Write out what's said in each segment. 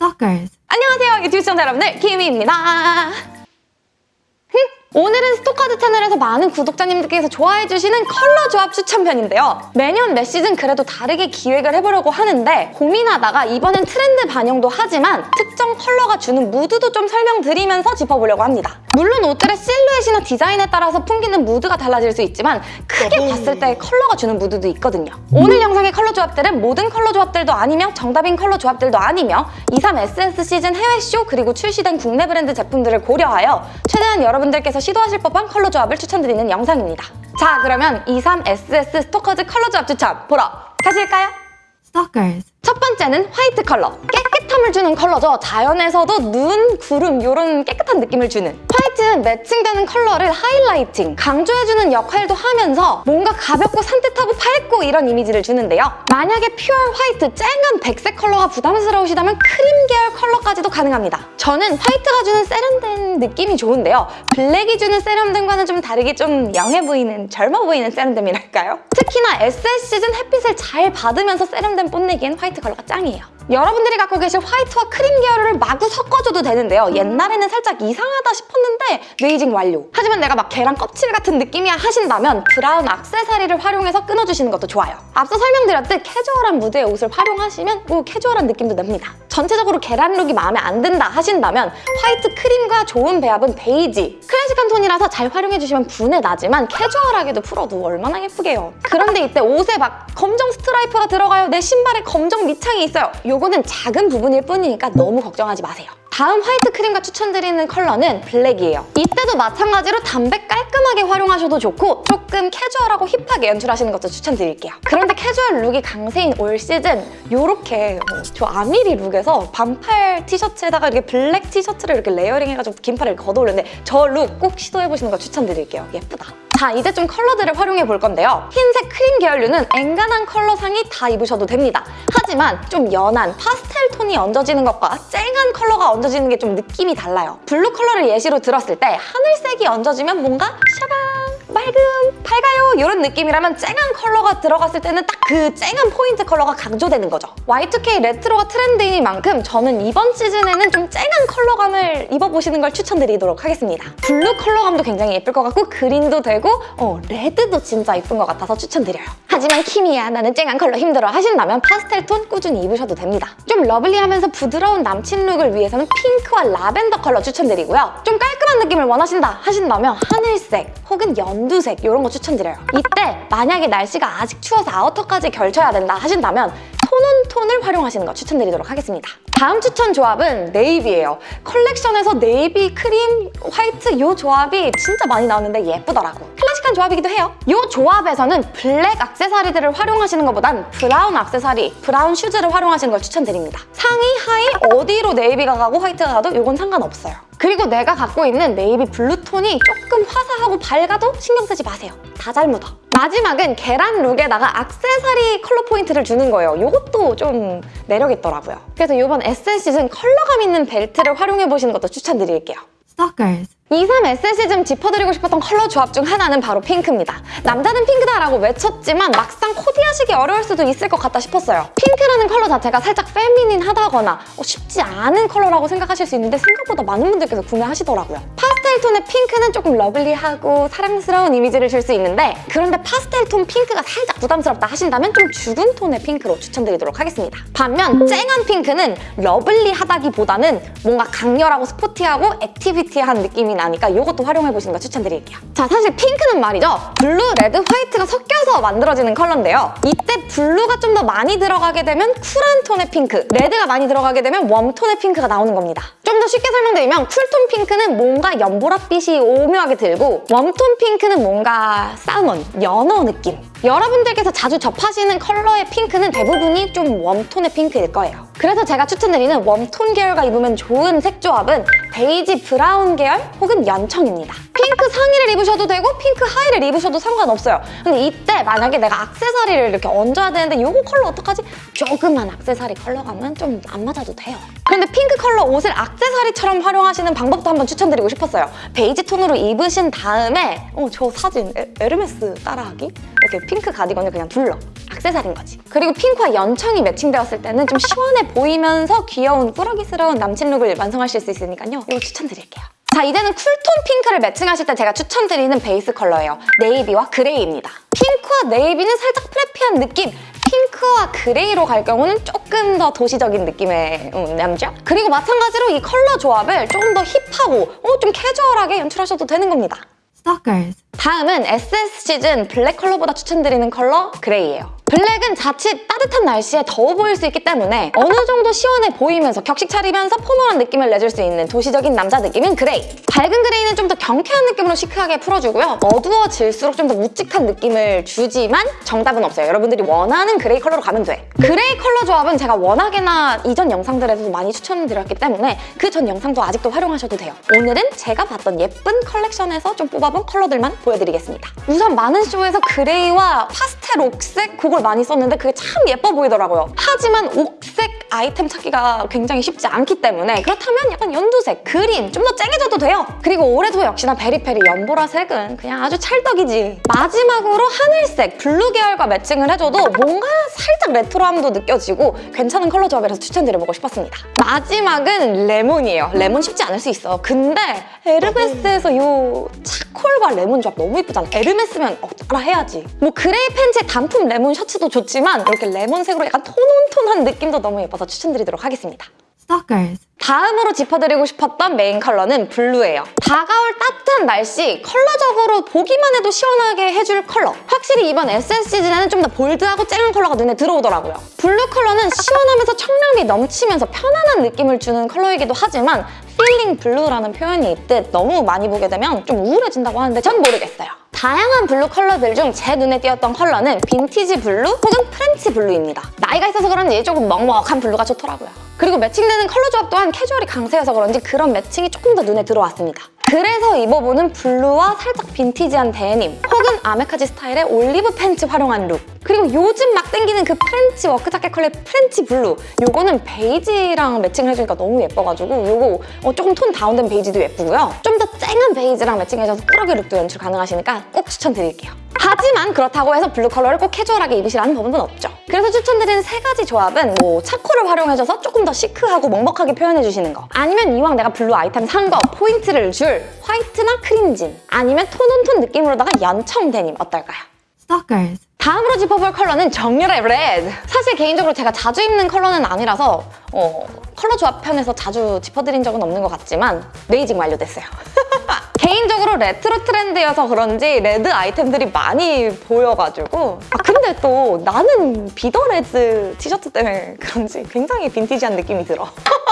Stalkers. 안녕하세요 유튜브 시청자 여러분들 키미입니다 오늘은 스토커즈 채널에서 많은 구독자님들께서 좋아해주시는 컬러 조합 추천편인데요. 매년 매 시즌 그래도 다르게 기획을 해보려고 하는데 고민하다가 이번엔 트렌드 반영도 하지만 특정 컬러가 주는 무드도 좀 설명드리면서 짚어보려고 합니다. 물론 옷들의 실루엣이나 디자인에 따라서 풍기는 무드가 달라질 수 있지만 크게 봤을 때 컬러가 주는 무드도 있거든요. 오늘 영상의 컬러 조합들은 모든 컬러 조합들도 아니며 정답인 컬러 조합들도 아니며 23SS 시즌 해외 쇼 그리고 출시된 국내 브랜드 제품들을 고려하여 최대한 여러분들께서 시도하실 법한 컬러 조합을 추천드리는 영상입니다. 자 그러면 23SS 스토커즈 컬러 조합 추천 보러 가실까요? Stalkers. 첫 번째는 화이트 컬러. 깨끗함을 주는 컬러죠. 자연에서도 눈, 구름 이런 깨끗한 느낌을 주는. 화이트 는 매칭되는 컬러를 highlighting, 강조해주는 역할도 하면서 뭔가 가볍고 산뜻하고 밝고 이런 이미지를 주는데요. 만약에 pure 화이트, 쨍한 백색 컬러가 부담스러우시다면 크림 계열 컬러까지도 가능합니다. 저는 화이트가 주는 세련된 느낌이 좋은데요. 블랙이 주는 세련됨과는 좀 다르게 좀 young해 보이는, 젊어 보이는 세련됨이랄까요? 특히나 SS 시즌 햇빛을 잘 받으면서 세련됨 뽐내기엔 화이트 컬러가 짱이에요. 여러분들이 갖고 계실 화이트와 크림 계열을 마구 섞어줘도 되는데요. 옛날에는 살짝 이상하다 싶었는데 aging 완료. 하지만 내가 막 계란 껍질 같은 느낌이야 하신다면 브라운 악세사리를 활용해서 끊어주시는 것도 좋아요. 앞서 설명드렸듯 캐주얼한 무드의 옷을 활용하시면 뭐 캐주얼한 느낌도 납니다. 전체적으로 계란 룩이 마음에 안 든다 하신다면 화이트 크림과 좋은 배합은 베이지. 클래식한 톤이라서 잘 활용해주시면 부내 나지만 캐주얼하게도 풀어도 얼마나 예쁘게요. 그런데 이때 옷에 막 검정 스트라이프가 들어가요. 내 신발에 검정 밑창이 있어요. 요거는 작은 부분일 뿐이니까 너무 걱정하지 마세요. 다음 화이트 크림과 추천드리는 컬러는 블랙이에요. 이때도 마찬가지로 담백 깔끔하게 활용하셔도 좋고 조금 캐주얼하고 hip하게 연출하시는 것도 추천드릴게요. 그런데 캐주얼 룩이 강세인 올 시즌 이렇게 저 아미리 룩에서 반팔 티셔츠에다가 이렇게 블랙 티셔츠를 이렇게 layering 해가지고 긴팔을 걷어올렸는데 저 룩 꼭 시도해보시는 거 추천드릴게요. 예쁘다. 자, 이제 좀 컬러들을 활용해 볼 건데요. 흰색 크림 계열류는 앵간한 컬러 상의 다 입으셔도 됩니다. 하지만 좀 연한 파스텔 톤이 얹어지는 것과 쨍한 컬러가 얹어지는 게 좀 느낌이 달라요. 블루 컬러를 예시로 들었을 때 하늘색이 얹어지면 뭔가 샤방 맑음, 밝아요 이런 느낌이라면 쨍한 컬러가 들어갔을 때는 딱 그 쨍한 포인트 컬러가 강조되는 거죠. Y2K 레트로가 트렌드이니만큼 저는 이번 시즌에는 좀 쨍한 컬러감을 입어보시는 걸 추천드리도록 하겠습니다. 블루 컬러감도 굉장히 예쁠 것 같고 그린도 되고 어, 레드도 진짜 예쁜 것 같아서 추천드려요. 하지만 키미야 나는 쨍한 컬러 힘들어 하신다면 파스텔 톤 꾸준히 입으셔도 됩니다. 좀 lovely하면서 부드러운 남친 룩을 위해서는 핑크와 라벤더 컬러 추천드리고요. 좀 깔끔한 느낌을 원하신다 하신다면 하늘색 혹은 연두색 이런 거 추천드려요. 이때 만약에 날씨가 아직 추워서 아우터까지 걸쳐야 된다 하신다면 tone on tone을 활용하시는 거 추천드리도록 하겠습니다. 다음 추천 조합은 네이비예요. 컬렉션에서 네이비, 크림, 화이트 이 조합이 진짜 많이 나오는데 예쁘더라고. 클래식한 조합이기도 해요. 이 조합에서는 블랙 악세사리들을 활용하시는 것보단 브라운 악세사리, 브라운 슈즈를 활용하시는 걸 추천드립니다. 상의, 하의 어디로 네이비가 가고 화이트가 가도 이건 상관없어요. 그리고 내가 갖고 있는 네이비 블루톤이 조금 화사하고 밝아도 신경 쓰지 마세요. 다 잘 묻어. 마지막은 계란 룩에다가 악세사리 컬러 포인트를 주는 거예요. 이것도 좀 매력 있더라고요. 그래서 이번 SS 시즌 컬러감 있는 벨트를 활용해보시는 것도 추천드릴게요. Stalkers. 23 SS 시즌 짚어드리고 싶었던 컬러 조합 중 하나는 바로 핑크입니다. 남자는 핑크다라고 외쳤지만 막상 코디하시기 어려울 수도 있을 것 같다 싶었어요. 핑크라는 컬러 자체가 살짝 feminine하다거나 어, 쉽지 않은 컬러라고 생각하실 수 있는데 생각보다 많은 분들께서 구매하시더라고요. 파스텔 톤의 핑크는 조금 lovely하고 사랑스러운 이미지를 줄 수 있는데 그런데 파스텔 톤 핑크가 살짝 부담스럽다 하신다면 좀 죽은 톤의 핑크로 추천드리도록 하겠습니다. 반면 쨍한 핑크는 lovely하다기보다는 뭔가 강렬하고 sporty하고 activity한 느낌이 나니까 이것도 활용해 보시는 거 추천드릴게요. 자, 사실 핑크는 말이죠. 블루, 레드, 화이트가 섞여서 만들어지는 컬러인데요. 이때 블루가 좀 더 많이 들어가게 되면 cool한 톤의 핑크, 레드가 많이 들어가게 되면 warm톤의 핑크가 나오는 겁니다. 좀 더 쉽게 설명드리면 cool톤 핑크는 뭔가 연보랏빛이 오묘하게 들고 warm톤 핑크는 뭔가 salmon, 연어 느낌. 여러분들께서 자주 접하시는 컬러의 핑크는 대부분이 좀 warm톤의 핑크일 거예요. 그래서 제가 추천드리는 warm톤 계열과 입으면 좋은 색 조합은 베이지 브라운 계열 혹은 연청입니다. 핑크 상의를 입으셔도 되고 핑크 하의를 입으셔도 상관없어요. 근데 이때 만약에 내가 악세사리를 이렇게 얹어야 되는데 이거 컬러 어떡하지? 조그만 악세사리 컬러감은 좀 안 맞아도 돼요. 그런데 핑크 컬러 옷을 악세사리처럼 활용하시는 방법도 한번 추천드리고 싶었어요. 베이지 톤으로 입으신 다음에 어, 저 사진 에, 에르메스 따라하기? 이렇게 핑크 가디건을 그냥 둘러. 악세사리인 거지. 그리고 핑크와 연청이 매칭되었을 때는 좀 시원해 보이면서 귀여운 꾸러기스러운 남친 룩을 완성하실 수 있으니까요. 이거 추천드릴게요. 자 이제는 쿨톤 핑크를 매칭하실 때 제가 추천드리는 베이스 컬러예요. 네이비와 그레이입니다. 핑크와 네이비는 살짝 preppy한 느낌 핑크와 그레이로 갈 경우는 조금 더 도시적인 느낌의 음, 남자 그리고 마찬가지로 이 컬러 조합을 조금 더 힙하고 어, 좀 캐주얼하게 연출하셔도 되는 겁니다. Stalkers. 다음은 SS 시즌 블랙 컬러보다 추천드리는 컬러 그레이예요. 블랙은 자칫 따뜻한 날씨에 더워 보일 수 있기 때문에 어느 정도 시원해 보이면서 격식 차리면서 포멀한 느낌을 내줄 수 있는 도시적인 남자 느낌은 그레이. 밝은 그레이는 좀 더 경쾌한 느낌으로 시크하게 풀어주고요. 어두워질수록 좀 더 묵직한 느낌을 주지만 정답은 없어요. 여러분들이 원하는 그레이 컬러로 가면 돼. 그레이 컬러 조합은 제가 워낙에나 이전 영상들에서도 많이 추천드렸기 때문에 그 전 영상도 아직도 활용하셔도 돼요. 오늘은 제가 봤던 예쁜 컬렉션에서 좀 뽑아본 컬러들만 보여드리겠습니다. 우선 많은 쇼에서 그레이와 파스텔 옥색 그걸 많이 썼는데 그게 참 예뻐 보이더라고요. 하지만 옥색 아이템 찾기가 굉장히 쉽지 않기 때문에 그렇다면 약간 연두색, 그린 좀 더 쨍해 져도 돼요. 그리고 올해도 역시나 Very Peri 연보라색은 그냥 아주 찰떡이지. 마지막으로 하늘색, 블루 계열과 매칭을 해줘도 뭔가 살짝 레트로함도 느껴지고 괜찮은 컬러 조합이라서 추천드려보고 싶었습니다. 마지막은 레몬이에요. 레몬 쉽지 않을 수 있어. 근데 에르메스에서 이 차콜과 레몬 조합 너무 이쁘잖아. 에르메스면 어, 따라 해야지. 뭐 그레이 팬츠에 단품 레몬 셔츠도 좋지만 이렇게 레몬색으로 약간 tone on tone한 느낌도 너무 예뻐서 추천드리도록 하겠습니다. Stalkers. 다음으로 짚어드리고 싶었던 메인 컬러는 블루예요. 다가올 따뜻한 날씨, 컬러적으로 보기만 해도 시원하게 해줄 컬러. 확실히 이번 SS 시즌에는 좀 더 bold하고 쨍한 컬러가 눈에 들어오더라고요. 블루 컬러는 시원하면서 청량미 넘치면서 편안한 느낌을 주는 컬러이기도 하지만 feeling blue라는 표현이 있듯 너무 많이 보게 되면 좀 우울해진다고 하는데 전 모르겠어요. 다양한 블루 컬러들 중 제 눈에 띄었던 컬러는 빈티지 블루 혹은 프렌치 블루입니다. 나이가 있어서 그런지 조금 먹먹한 블루가 좋더라고요. 그리고 매칭되는 컬러 조합 또한 캐주얼이 강세여서 그런지 그런 매칭이 조금 더 눈에 들어왔습니다. 그래서 입어보는 블루와 살짝 빈티지한 데님 혹은 아메카지 스타일의 올리브 팬츠 활용한 룩. 그리고 요즘 막 땡기는 그 프렌치 워크 자켓 컬러의 프렌치 블루. 요거는 베이지랑 매칭을 해주니까 너무 예뻐가지고 요거 어, 조금 톤 다운된 베이지도 예쁘고요. 좀 더 쨍한 베이지랑 매칭해줘서 꾸러기 룩도 연출 가능하시니까 꼭 추천드릴게요. 하지만 그렇다고 해서 블루 컬러를 꼭 캐주얼하게 입으시라는 법은 없죠. 그래서 추천드리는 세 가지 조합은 뭐 차콜을 활용해줘서 조금 더 시크하고 먹먹하게 표현해주시는 거. 아니면 이왕 내가 블루 아이템 산 거 포인트를 줄 화이트나 크림진 아니면 tone on tone 느낌으로다가 연청 데님 어떨까요? Stalkers. 다음으로 짚어볼 컬러는 정열의 레드. 사실 개인적으로 제가 자주 입는 컬러는 아니라서 어, 컬러 조합 편에서 자주 짚어드린 적은 없는 것 같지만 베이징 완료됐어요. 개인적으로 레트로 트렌드여서 그런지 레드 아이템들이 많이 보여가지고 아 근데 또 나는 Be the Reds 티셔츠 때문에 그런지 굉장히 빈티지한 느낌이 들어.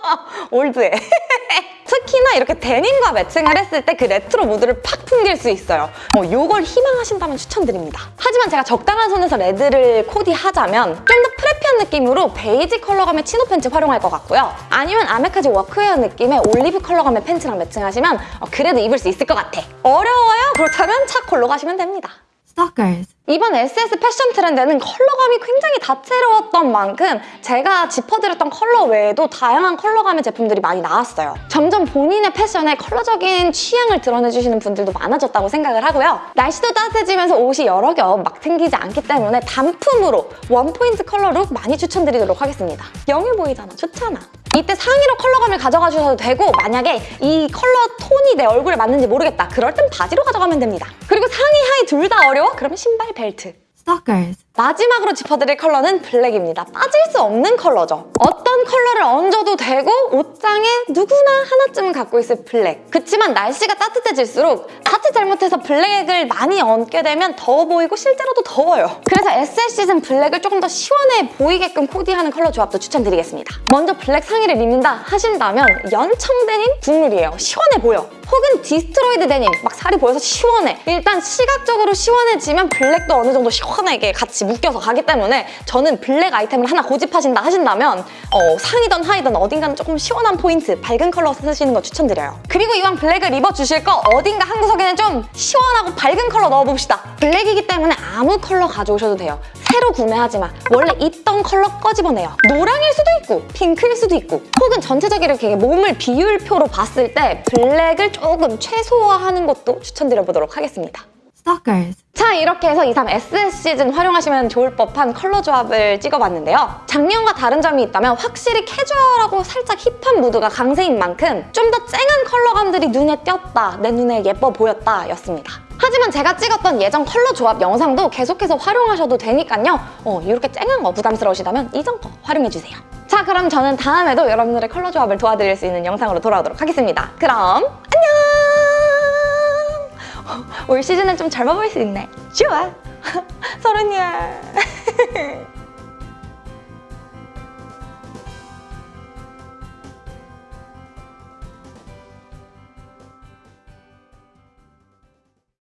올드해. 특히나 이렇게 데님과 매칭을 했을 때 그 레트로 무드를 팍 풍길 수 있어요. 뭐 이걸 희망하신다면 추천드립니다. 하지만 제가 적당한 선에서 레드를 코디하자면 좀 더 preppy한 느낌으로 베이지 컬러감의 치노 팬츠 활용할 것 같고요. 아니면 아메카지 워크웨어 느낌의 올리브 컬러감의 팬츠랑 매칭하시면 어, 그래도 입을 수 있을 것 같아. 어려워요? 그렇다면 차콜로 가시면 됩니다. Stalkers. 이번 SS 패션 트렌드는 컬러감이 굉장히 다채로웠던 만큼 제가 짚어드렸던 컬러 외에도 다양한 컬러감의 제품들이 많이 나왔어요. 점점 본인의 패션에 컬러적인 취향을 드러내주시는 분들도 많아졌다고 생각을 하고요. 날씨도 따뜻해지면서 옷이 여러 겹막 생기지 않기 때문에 단품으로 원포인트 컬러 룩 많이 추천드리도록 하겠습니다. young해 보이잖아. 좋잖아. 이때 상의로 컬러감을 가져가 주셔도 되고 만약에 이 컬러 톤이 내 얼굴에 맞는지 모르겠다. 그럴 땐 바지로 가져가면 됩니다. 그리고 상의, 하의 둘 다 어려워? 그러면 신발, 벨트. Stalkers. 마지막으로 짚어드릴 컬러는 블랙입니다. 빠질 수 없는 컬러죠. 어떤 컬러를 얹어도 되고 옷장에 누구나 하나쯤은 갖고 있을 블랙. 그치만 날씨가 따뜻해질수록 자칫 잘못해서 블랙을 많이 얹게 되면 더워 보이고 실제로도 더워요. 그래서 SS 시즌 블랙을 조금 더 시원해 보이게끔 코디하는 컬러 조합도 추천드리겠습니다. 먼저 블랙 상의를 입는다 하신다면 연청 데님 국룰이에요. 시원해 보여. 혹은 destroyed 데님 막 살이 보여서 시원해. 일단 시각적으로 시원해지면 블랙도 어느 정도 시원하게 같이 묶여서 가기 때문에 저는 블랙 아이템을 하나 고집하신다 하신다면 어, 상의든 하의든 어딘가는 조금 시원한 포인트, 밝은 컬러 쓰시는 거 추천드려요. 그리고 이왕 블랙을 입어주실 거 어딘가 한 구석에는 좀 시원하고 밝은 컬러 넣어봅시다. 블랙이기 때문에 아무 컬러 가져오셔도 돼요. 새로 구매하지 마. 원래 있던 컬러 꺼집어내요. 노랑일 수도 있고 핑크일 수도 있고 혹은 전체적으로 이렇게 몸을 비율표로 봤을 때 블랙을 조금 최소화하는 것도 추천드려보도록 하겠습니다. Stalkers. 자 이렇게 해서 2, 3 SS 시즌 활용하시면 좋을 법한 컬러 조합을 찍어봤는데요. 작년과 다른 점이 있다면 확실히 캐주얼하고 살짝 힙한 무드가 강세인 만큼 좀 더 쨍한 컬러감들이 눈에 띄었다, 내 눈에 예뻐 보였다 였습니다. 하지만 제가 찍었던 예전 컬러 조합 영상도 계속해서 활용하셔도 되니까요. 어, 이렇게 쨍한 거 부담스러우시다면 이전 거 활용해주세요. 자 그럼 저는 다음에도 여러분들의 컬러 조합을 도와드릴 수 있는 영상으로 돌아오도록 하겠습니다. 그럼! 올 시즌은 좀 젊어 보일 수 있네. 좋아. 서른이야.